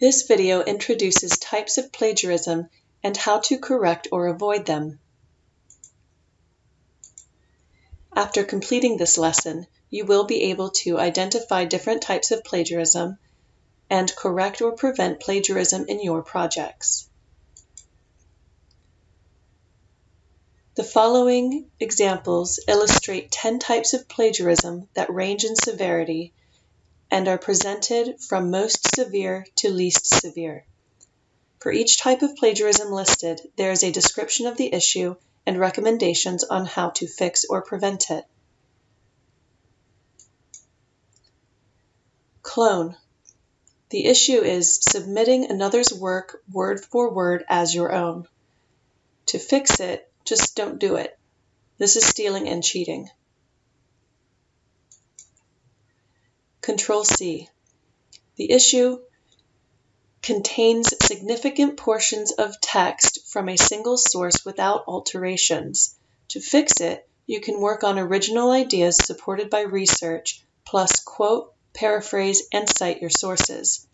This video introduces types of plagiarism and how to correct or avoid them. After completing this lesson, you will be able to identify different types of plagiarism and correct or prevent plagiarism in your projects. The following examples illustrate 10 types of plagiarism that range in severity and are presented from most severe to least severe. For each type of plagiarism listed, there is a description of the issue and recommendations on how to fix or prevent it. Clone. The issue is submitting another's work word for word as your own. To fix it, just don't do it. This is stealing and cheating. Control C. The issue contains significant portions of text from a single source without alterations. To fix it, you can work on original ideas supported by research, plus quote, paraphrase, and cite your sources.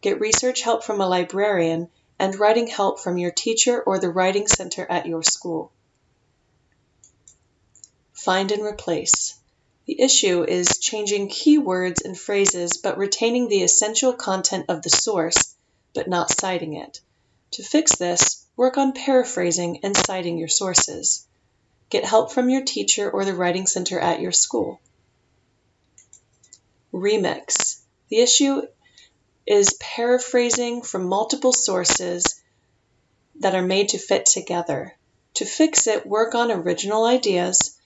Get research help from a librarian and writing help from your teacher or the writing center at your school. Find and replace. The issue is changing keywords and phrases but retaining the essential content of the source but not citing it. To fix this, work on paraphrasing and citing your sources. Get help from your teacher or the writing center at your school. Remix. The issue is paraphrasing from multiple sources that are made to fit together. To fix it, work on original ideas,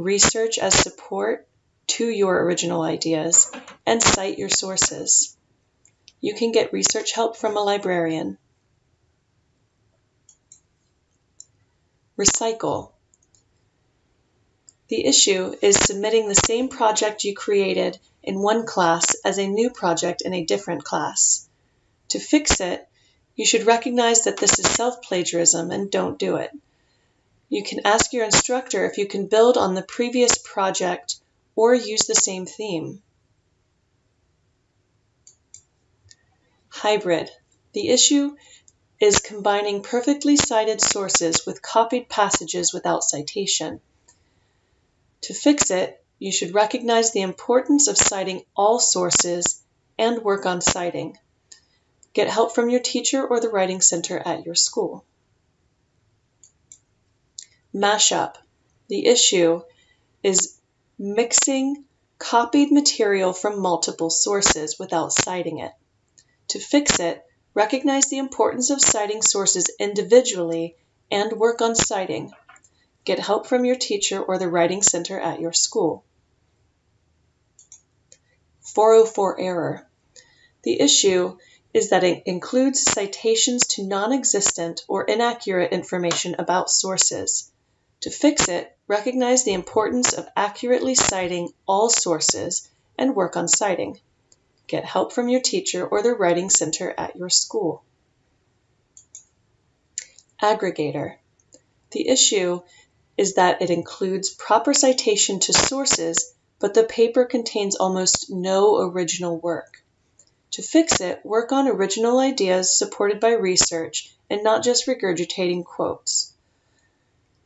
research as support to your original ideas, and cite your sources. You can get research help from a librarian. Recycle. The issue is submitting the same project you created in one class as a new project in a different class. To fix it, you should recognize that this is self-plagiarism and don't do it. You can ask your instructor if you can build on the previous project or use the same theme. Hybrid. The issue is combining perfectly cited sources with copied passages without citation. To fix it, you should recognize the importance of citing all sources and work on citing. Get help from your teacher or the writing center at your school. Mashup. The issue is mixing copied material from multiple sources without citing it. To fix it, recognize the importance of citing sources individually and work on citing. Get help from your teacher or the writing center at your school. 404 error. The issue is that it includes citations to non-existent or inaccurate information about sources. To fix it, recognize the importance of accurately citing all sources and work on citing. Get help from your teacher or the writing center at your school. Aggregator. The issue is that it includes proper citation to sources, but the paper contains almost no original work. To fix it, work on original ideas supported by research and not just regurgitating quotes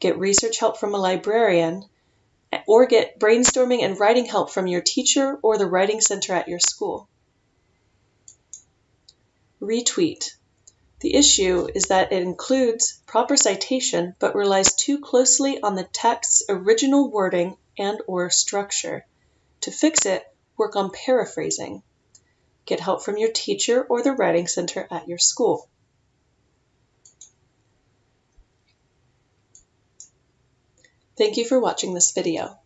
get research help from a librarian, or get brainstorming and writing help from your teacher or the writing center at your school. Retweet. The issue is that it includes proper citation but relies too closely on the text's original wording and or structure. To fix it, work on paraphrasing. Get help from your teacher or the writing center at your school. Thank you for watching this video.